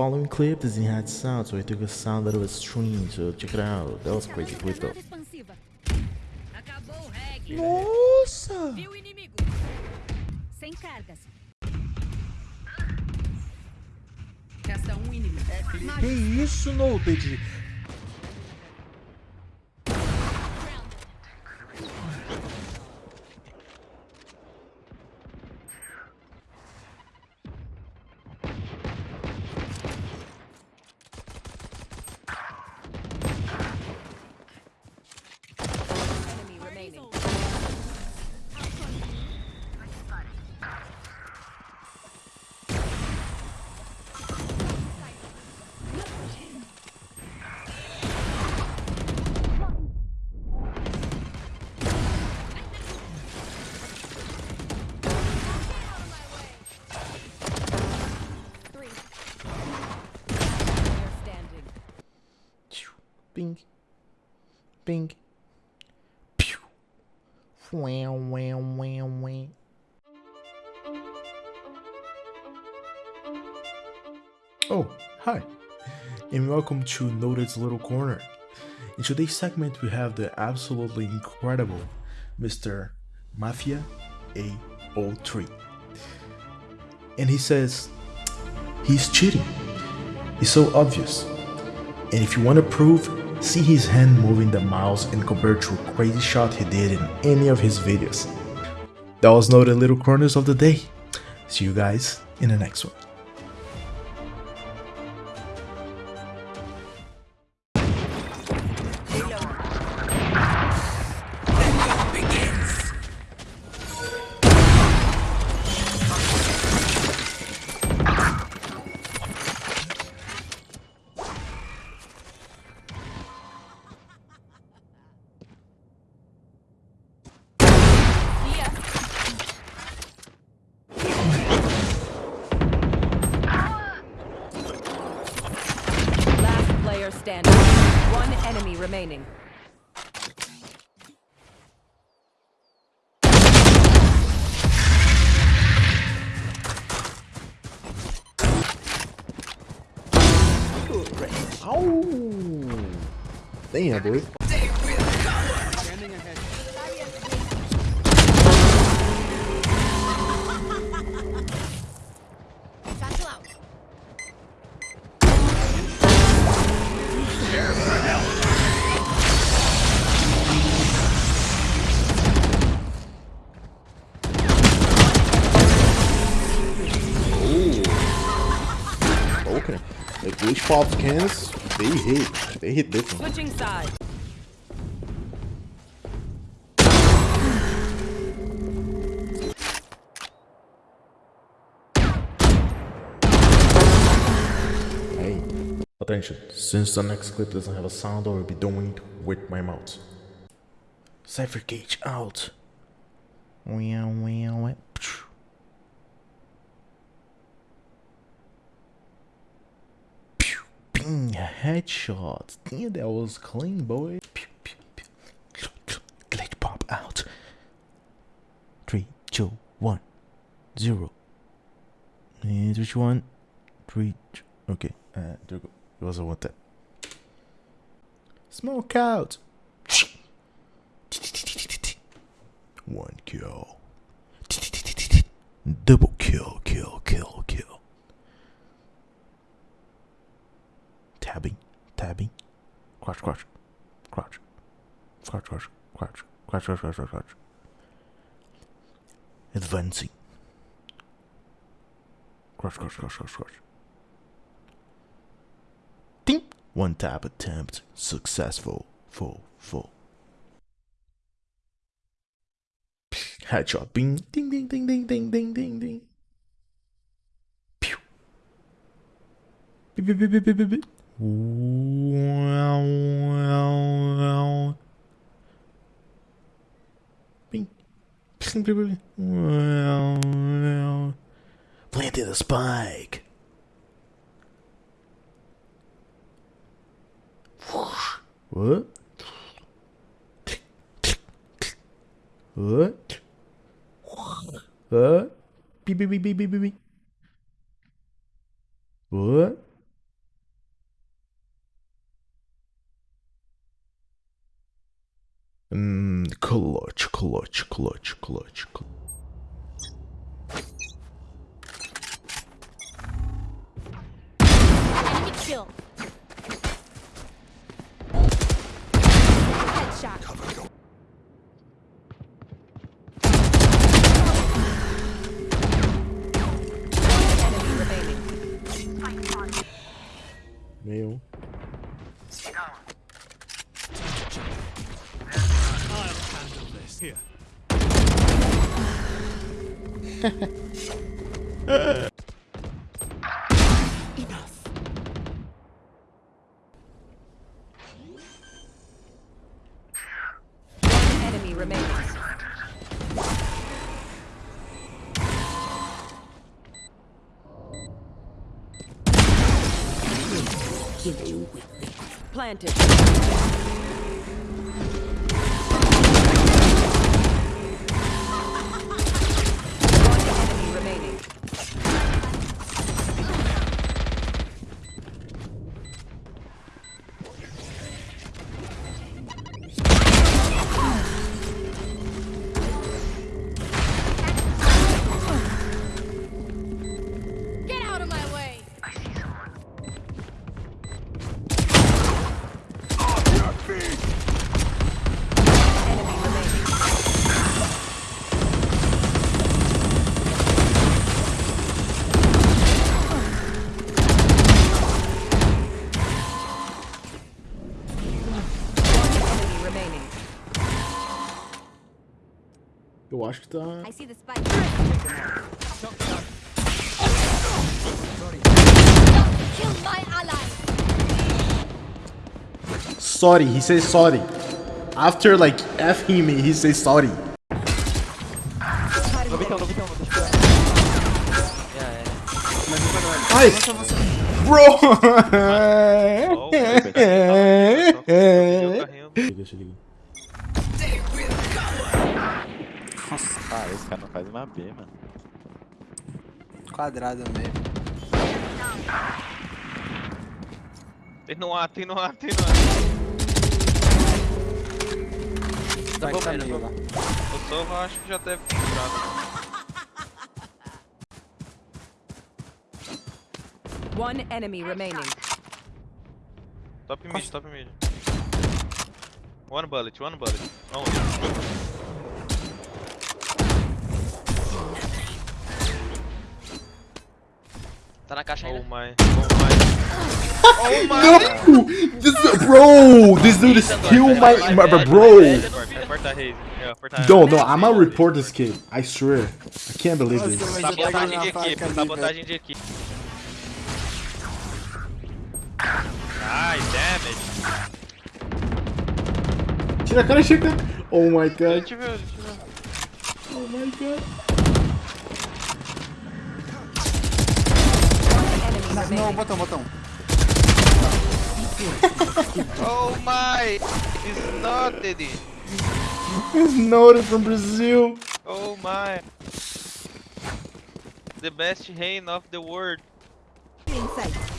Following clips and had sound, so I took a sound that was stream, so check it out, that was crazy brutal. Nossa! Viu inimigo? Sem cargas. Ah. É, que isso, Nobed? Bing. Bing. Pew. Wow, wow, wow, wow. Oh, hi, and welcome to Noted's Little Corner. In today's segment, we have the absolutely incredible Mr. Mafia A03. And he says, he's cheating. It's so obvious. And if you want to prove, see his hand moving the mouse and compare to a crazy shot he did in any of his videos. That was Noted Little Corners of the day. See you guys in the next one. One enemy remaining. Ow! Damn, boy. Like glitch pops cans, they hit. They hit different. Switching sides. Hey. Attention, since the next clip doesn't have a sound, I will be doing it with my mouth. Cypher Cage out. Wow, wow, wow. Bing, headshot. Damn, that was clean, boy. Pew, pew, pew. Glitch pop out. Three, two, one, zero. And which one? Three. two- Okay, uh, there go. It was a one tap. Smoke out. One kill. Double kill, kill, kill, kill. Tabbing, tabbing. Crouch, crouch, crouch, crouch, crouch, crouch, crouch, crouch, crouch, crouch, crouch. Advancing. Crouch, crouch, crouch, crouch, crouch. Ding! One tap attempt successful. Full, full. Headshot. Bing. Ding, ding, ding, ding, ding, ding, ding, ding. Pew. Beep, beep, beep, beep, beep, beep, Planted a spike. What? What? What? Beep, beep, beep, beep, beep, beep. What? клоч, клоч, клоч, клоч, клоч. Cover your One enemy remaining. Planted. Eu acho que tá. I see the spike. Kill my ally. Sorry, he says sorry. After like F him, he says sorry. No bitão, no bitão, no Nossa, ah, esse cara não faz uma B, mano. Quadrado mesmo. Tem no ar, tem no ar, tem no vou tá vou lá. O Sova acho que já deve ter entrado. One enemy remaining. Top mid, top mid. One bullet, one bullet. Only. Tá na caixa ainda. Oh my. Oh my. oh my. No! This, bro, this dude is kill my, my, my bro. Não, é, não, I'm gonna report this kid. I swear. I can't believe this. Sabotagem de equipe, sabotagem de equipe. Ai, damage. Tira a cara, chega. Oh, oh my god. Oh my god. Não, botão, botão. Oh my! It's not Eddie. It's noted from Brazil. Oh my! The best reign of the world. Inside.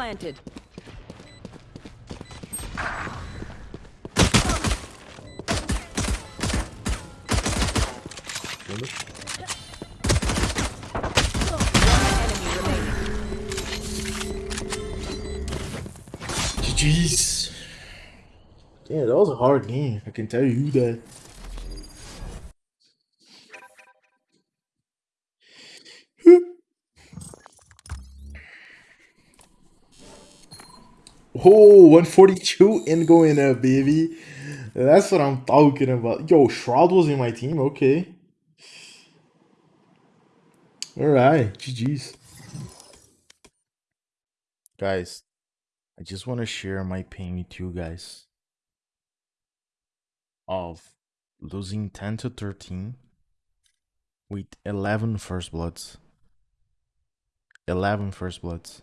Planted. Yeah, that was a hard game. I can tell you that. Oh, 142 and going up, baby. That's what I'm talking about. Yo, Shroud was in my team. Okay. All right. GG's. Guys, I just want to share my pain with you guys of losing 10 to 13 with 11 first bloods. 11 first bloods.